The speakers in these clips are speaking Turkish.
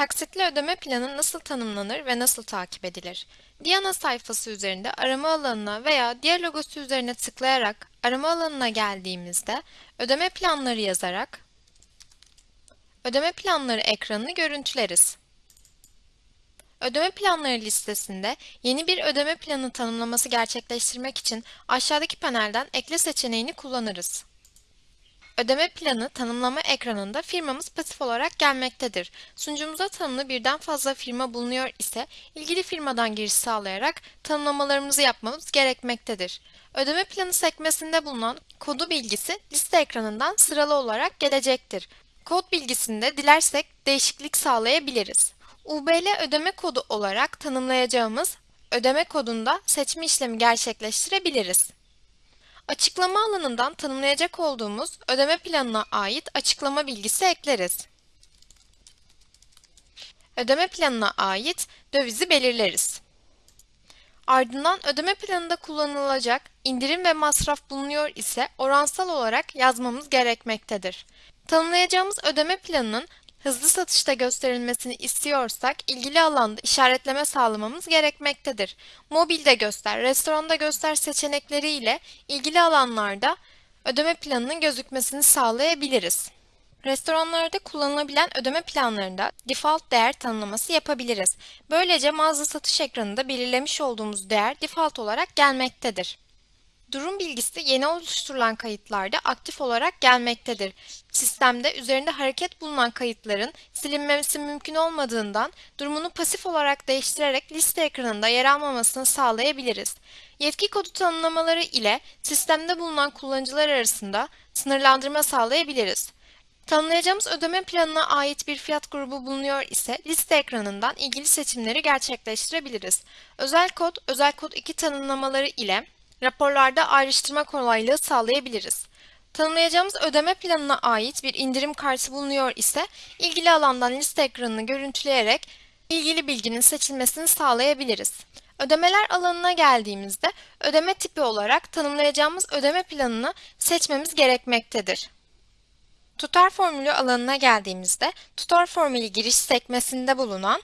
Taksitli ödeme planı nasıl tanımlanır ve nasıl takip edilir? Diana sayfası üzerinde arama alanına veya diğer logosu üzerine tıklayarak arama alanına geldiğimizde ödeme planları yazarak ödeme planları ekranını görüntüleriz. Ödeme planları listesinde yeni bir ödeme planı tanımlaması gerçekleştirmek için aşağıdaki panelden ekle seçeneğini kullanırız. Ödeme planı tanımlama ekranında firmamız pasif olarak gelmektedir. Sunucumuza tanımlı birden fazla firma bulunuyor ise ilgili firmadan giriş sağlayarak tanımlamalarımızı yapmamız gerekmektedir. Ödeme planı sekmesinde bulunan kodu bilgisi liste ekranından sıralı olarak gelecektir. Kod bilgisinde dilersek değişiklik sağlayabiliriz. UBL ödeme kodu olarak tanımlayacağımız ödeme kodunda seçme işlemi gerçekleştirebiliriz. Açıklama alanından tanımlayacak olduğumuz ödeme planına ait açıklama bilgisi ekleriz. Ödeme planına ait dövizi belirleriz. Ardından ödeme planında kullanılacak indirim ve masraf bulunuyor ise oransal olarak yazmamız gerekmektedir. Tanımlayacağımız ödeme planının hızlı satışta gösterilmesini istiyorsak ilgili alanda işaretleme sağlamamız gerekmektedir. Mobilde göster, restoranda göster seçenekleri ile ilgili alanlarda ödeme planının gözükmesini sağlayabiliriz. Restoranlarda kullanılabilen ödeme planlarında default değer tanımlaması yapabiliriz. Böylece mağaza satış ekranında belirlemiş olduğumuz değer default olarak gelmektedir. Durum bilgisi yeni oluşturulan kayıtlarda aktif olarak gelmektedir. Sistemde üzerinde hareket bulunan kayıtların silinmesi mümkün olmadığından durumunu pasif olarak değiştirerek liste ekranında yer almamasını sağlayabiliriz. Yetki kodu tanımlamaları ile sistemde bulunan kullanıcılar arasında sınırlandırma sağlayabiliriz. Tanımlayacağımız ödeme planına ait bir fiyat grubu bulunuyor ise liste ekranından ilgili seçimleri gerçekleştirebiliriz. Özel kod, özel kod 2 tanımlamaları ile raporlarda ayrıştırma kolaylığı sağlayabiliriz. Tanımlayacağımız ödeme planına ait bir indirim kartı bulunuyor ise ilgili alandan liste ekranını görüntüleyerek ilgili bilginin seçilmesini sağlayabiliriz. Ödemeler alanına geldiğimizde ödeme tipi olarak tanımlayacağımız ödeme planını seçmemiz gerekmektedir. Tutar formülü alanına geldiğimizde tutar formülü giriş sekmesinde bulunan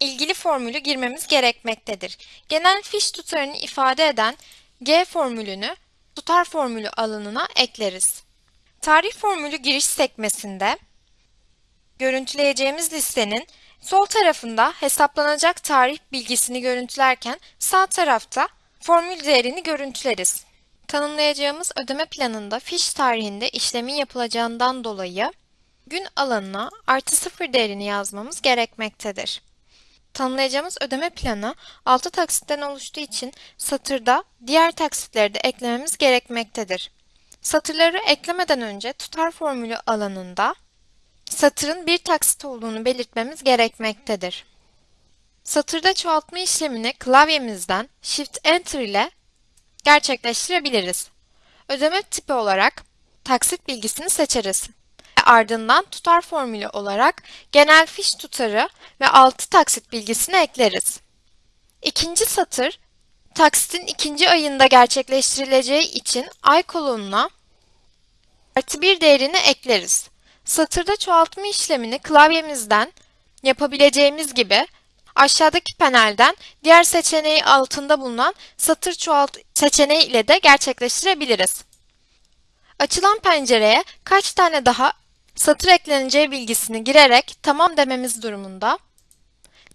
ilgili formülü girmemiz gerekmektedir. Genel fiş tutarını ifade eden G formülünü tutar formülü alanına ekleriz. Tarih formülü giriş sekmesinde görüntüleyeceğimiz listenin sol tarafında hesaplanacak tarih bilgisini görüntülerken sağ tarafta formül değerini görüntüleriz. Tanımlayacağımız ödeme planında fiş tarihinde işlemin yapılacağından dolayı gün alanına artı sıfır değerini yazmamız gerekmektedir. Tanımlayacağımız ödeme planı 6 taksitten oluştuğu için satırda diğer taksitleri de eklememiz gerekmektedir. Satırları eklemeden önce tutar formülü alanında satırın bir taksit olduğunu belirtmemiz gerekmektedir. Satırda çoğaltma işlemini klavyemizden Shift Enter ile gerçekleştirebiliriz. Ödeme tipi olarak taksit bilgisini seçeriz ardından tutar formülü olarak genel fiş tutarı ve 6 taksit bilgisini ekleriz. İkinci satır, taksitin ikinci ayında gerçekleştirileceği için ay kolonuna artı bir değerini ekleriz. Satırda çoğaltma işlemini klavyemizden yapabileceğimiz gibi aşağıdaki panelden diğer seçeneği altında bulunan satır çoğalt seçeneği ile de gerçekleştirebiliriz. Açılan pencereye kaç tane daha satır ekleneceği bilgisini girerek tamam dememiz durumunda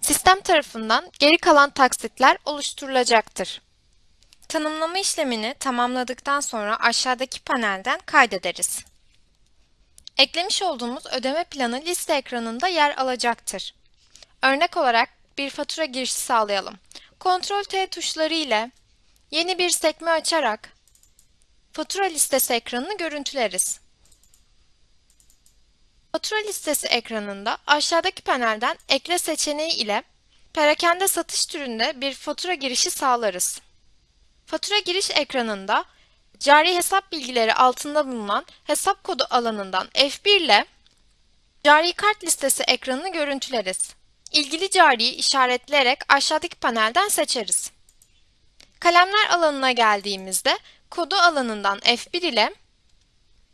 sistem tarafından geri kalan taksitler oluşturulacaktır. Tanımlama işlemini tamamladıktan sonra aşağıdaki panelden kaydederiz. Eklemiş olduğumuz ödeme planı liste ekranında yer alacaktır. Örnek olarak bir fatura girişi sağlayalım. Ctrl T tuşları ile yeni bir sekme açarak fatura listesi ekranını görüntüleriz. Fatura listesi ekranında aşağıdaki panelden ekle seçeneği ile perakende satış türünde bir fatura girişi sağlarız. Fatura giriş ekranında cari hesap bilgileri altında bulunan hesap kodu alanından F1 ile cari kart listesi ekranını görüntüleriz. İlgili cariyi işaretleyerek aşağıdaki panelden seçeriz. Kalemler alanına geldiğimizde kodu alanından F1 ile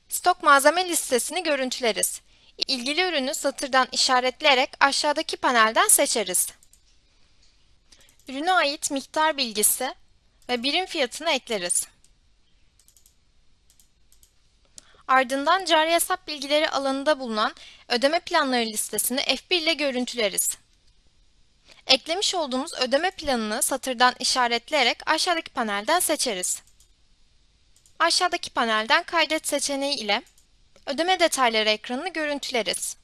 stok malzeme listesini görüntüleriz. İlgili ürünü satırdan işaretleyerek aşağıdaki panelden seçeriz. Ürüne ait miktar bilgisi ve birim fiyatını ekleriz. Ardından cari hesap bilgileri alanında bulunan ödeme planları listesini F1 ile görüntüleriz. Eklemiş olduğumuz ödeme planını satırdan işaretleyerek aşağıdaki panelden seçeriz. Aşağıdaki panelden kaydet seçeneği ile ödeme detayları ekranını görüntüleriz.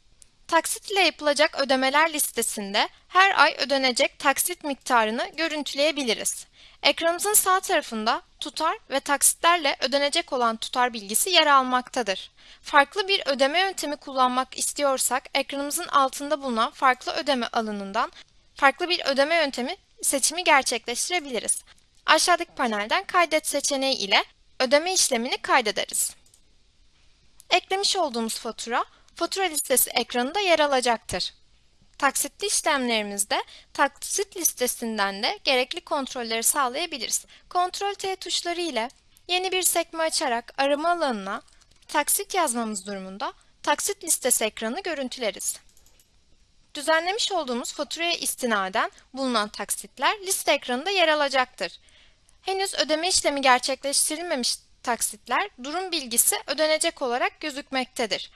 Taksit ile yapılacak ödemeler listesinde her ay ödenecek taksit miktarını görüntüleyebiliriz. Ekranımızın sağ tarafında tutar ve taksitlerle ödenecek olan tutar bilgisi yer almaktadır. Farklı bir ödeme yöntemi kullanmak istiyorsak ekranımızın altında bulunan farklı ödeme alanından farklı bir ödeme yöntemi seçimi gerçekleştirebiliriz. Aşağıdaki panelden kaydet seçeneği ile ödeme işlemini kaydederiz. Eklemiş olduğumuz fatura, fatura listesi ekranında yer alacaktır. Taksitli işlemlerimizde taksit listesinden de gerekli kontrolleri sağlayabiliriz. Ctrl T tuşları ile yeni bir sekme açarak arama alanına taksit yazmamız durumunda taksit listesi ekranını görüntüleriz. Düzenlemiş olduğumuz faturaya istinaden bulunan taksitler liste ekranında yer alacaktır. Henüz ödeme işlemi gerçekleştirilmemiş taksitler durum bilgisi ödenecek olarak gözükmektedir.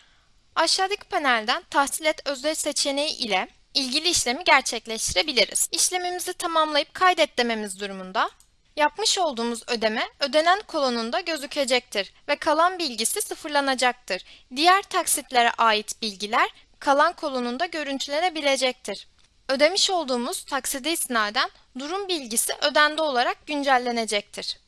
Aşağıdaki panelden tahsil et özdeş seçeneği ile ilgili işlemi gerçekleştirebiliriz. İşlemimizi tamamlayıp kaydet dememiz durumunda yapmış olduğumuz ödeme ödenen kolonunda gözükecektir ve kalan bilgisi sıfırlanacaktır. Diğer taksitlere ait bilgiler kalan kolonunda görüntülenebilecektir. Ödemiş olduğumuz takside isnaden durum bilgisi ödendi olarak güncellenecektir.